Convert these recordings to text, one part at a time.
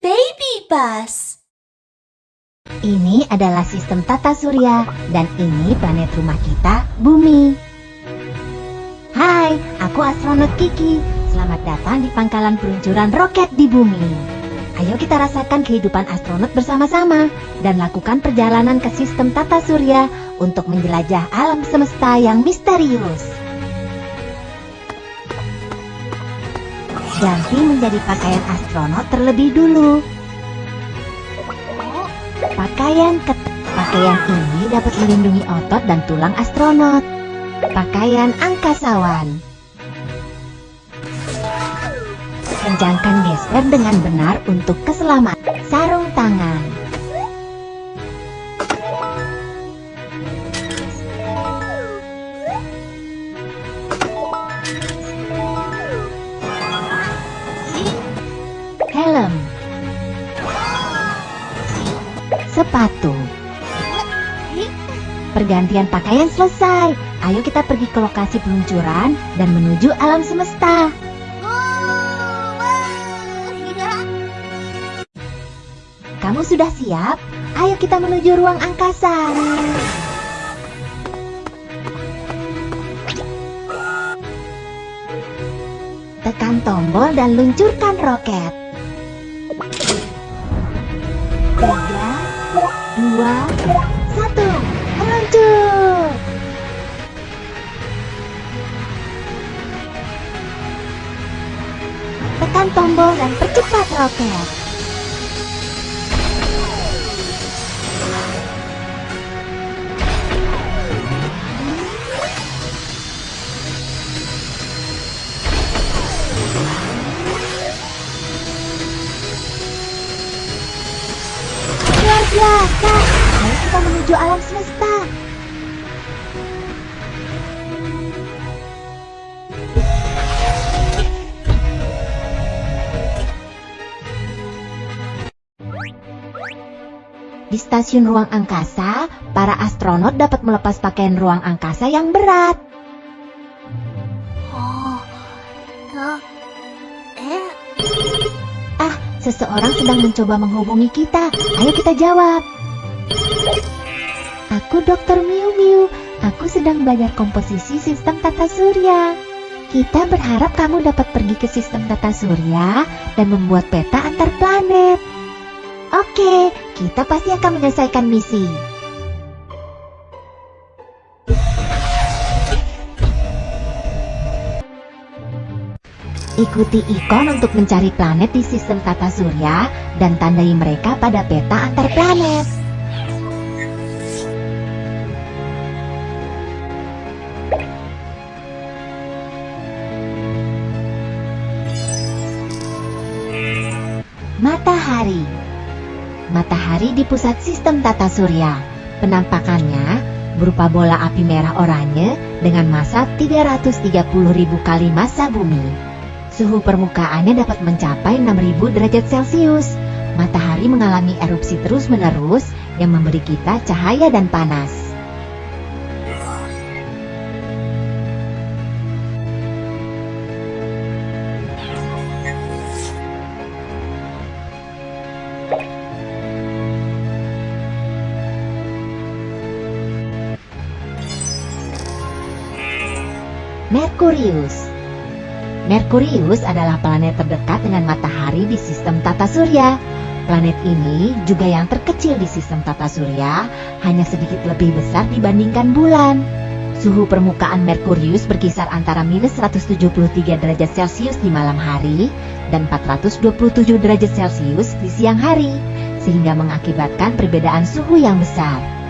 Baby bus. Ini adalah sistem tata surya dan ini planet rumah kita, Bumi. Hai, aku astronot Kiki. Selamat datang di pangkalan peluncuran roket di Bumi. Ayo kita rasakan kehidupan astronot bersama-sama dan lakukan perjalanan ke sistem tata surya untuk menjelajah alam semesta yang misterius. Ganti menjadi pakaian astronot terlebih dulu. Pakaian Pakaian ini dapat melindungi otot dan tulang astronot. Pakaian angkasawan. Kencangkan geser dengan benar untuk keselamatan. Sarung tangan. Pergantian pakaian selesai. Ayo kita pergi ke lokasi peluncuran dan menuju alam semesta. Kamu sudah siap? Ayo kita menuju ruang angkasa. Tekan tombol dan luncurkan roket. Tiga, dua, Tekan tombol dan percepat roket. Luar biasa. Ayo kita menuju alam semesta. Di stasiun ruang angkasa, para astronot dapat melepas pakaian ruang angkasa yang berat. Oh, eh, Ah, seseorang sedang mencoba menghubungi kita. Ayo kita jawab. Aku Dr. Miu Miu. Aku sedang belajar komposisi sistem tata surya. Kita berharap kamu dapat pergi ke sistem tata surya dan membuat peta antar planet. Oke, kita pasti akan menyelesaikan misi. Ikuti ikon untuk mencari planet di sistem tata surya dan tandai mereka pada peta antar planet. Matahari Matahari di pusat sistem tata surya. Penampakannya berupa bola api merah oranye dengan massa 330.000 kali massa bumi. Suhu permukaannya dapat mencapai 6000 derajat Celcius. Matahari mengalami erupsi terus-menerus yang memberi kita cahaya dan panas. Merkurius Merkurius adalah planet terdekat dengan matahari di sistem tata surya. Planet ini juga yang terkecil di sistem tata surya, hanya sedikit lebih besar dibandingkan bulan. Suhu permukaan Merkurius berkisar antara minus 173 derajat Celcius di malam hari dan 427 derajat Celcius di siang hari, sehingga mengakibatkan perbedaan suhu yang besar.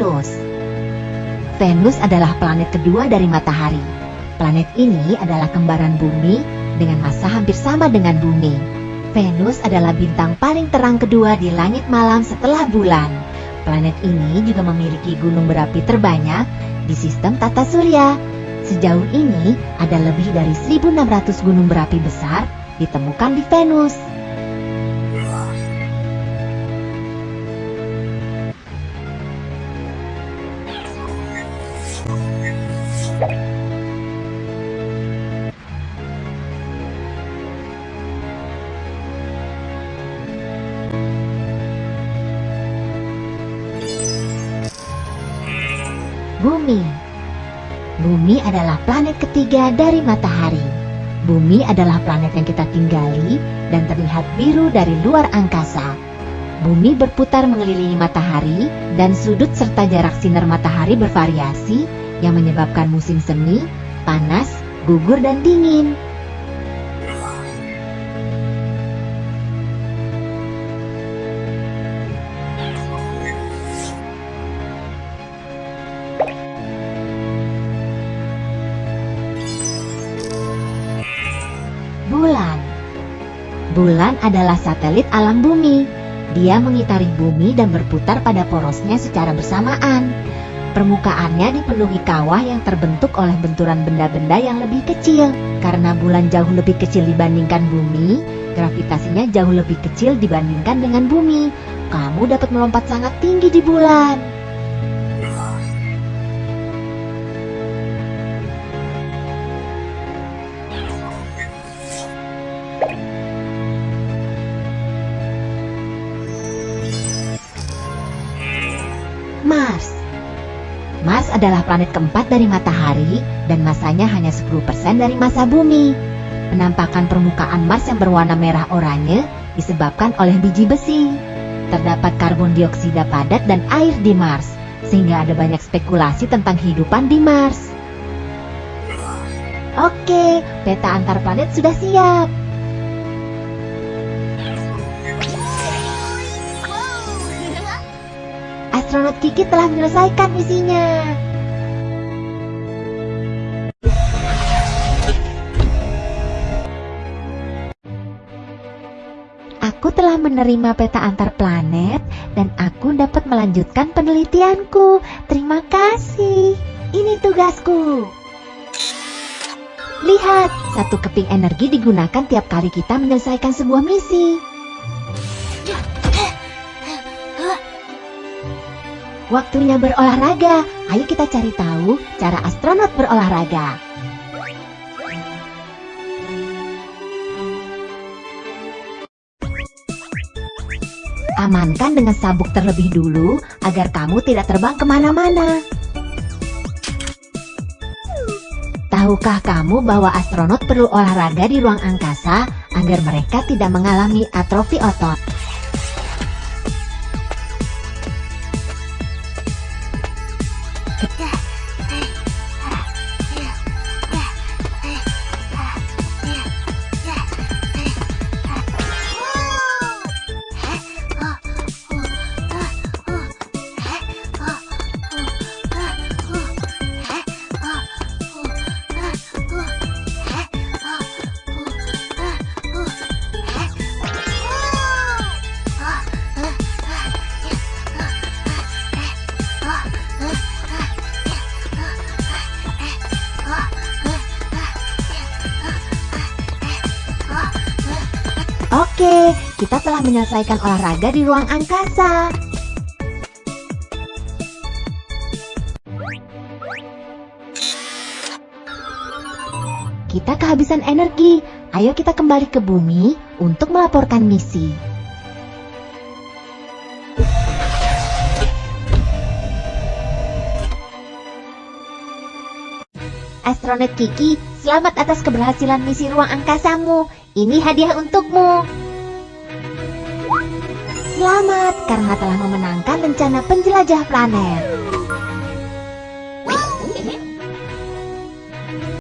Venus Venus adalah planet kedua dari matahari. Planet ini adalah kembaran bumi dengan massa hampir sama dengan bumi. Venus adalah bintang paling terang kedua di langit malam setelah bulan. Planet ini juga memiliki gunung berapi terbanyak di sistem tata surya. Sejauh ini ada lebih dari 1600 gunung berapi besar ditemukan di Venus. Bumi Bumi adalah planet ketiga dari matahari. Bumi adalah planet yang kita tinggali dan terlihat biru dari luar angkasa. Bumi berputar mengelilingi matahari dan sudut serta jarak sinar matahari bervariasi yang menyebabkan musim semi, panas, gugur, dan dingin. Bulan Bulan adalah satelit alam bumi. Dia mengitari bumi dan berputar pada porosnya secara bersamaan. Permukaannya dipenuhi kawah yang terbentuk oleh benturan benda-benda yang lebih kecil. Karena bulan jauh lebih kecil dibandingkan bumi, gravitasinya jauh lebih kecil dibandingkan dengan bumi. Kamu dapat melompat sangat tinggi di bulan. Adalah planet keempat dari matahari dan masanya hanya 10% dari massa bumi. Penampakan permukaan Mars yang berwarna merah oranye disebabkan oleh biji besi. Terdapat karbon dioksida padat dan air di Mars, sehingga ada banyak spekulasi tentang kehidupan di Mars. Oke, peta antar planet sudah siap. Astronot Kiki telah menyelesaikan misinya. Telah menerima peta antar planet dan aku dapat melanjutkan penelitianku. Terima kasih. Ini tugasku. Lihat, satu keping energi digunakan tiap kali kita menyelesaikan sebuah misi. Waktunya berolahraga. Ayo kita cari tahu cara astronot berolahraga. Amankan dengan sabuk terlebih dulu agar kamu tidak terbang ke mana-mana. Tahukah kamu bahwa astronot perlu olahraga di ruang angkasa agar mereka tidak mengalami atrofi otot? Kita telah menyelesaikan olahraga di ruang angkasa. Kita kehabisan energi. Ayo kita kembali ke bumi untuk melaporkan misi. Astronot Kiki, selamat atas keberhasilan misi ruang angkasamu. Ini hadiah untukmu. Selamat karena telah memenangkan rencana penjelajah planet.